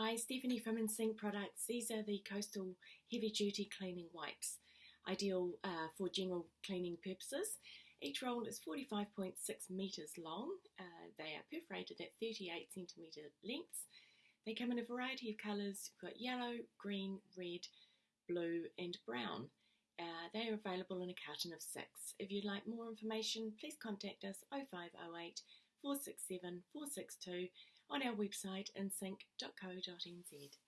Hi, Stephanie from InSync Products. These are the Coastal Heavy Duty Cleaning Wipes, ideal uh, for general cleaning purposes. Each roll is 45.6 metres long. Uh, they are perforated at 38 centimetre lengths. They come in a variety of colours. You've got yellow, green, red, blue and brown. Uh, they are available in a carton of six. If you'd like more information, please contact us 0508 467 462 on our website insync.co.nz.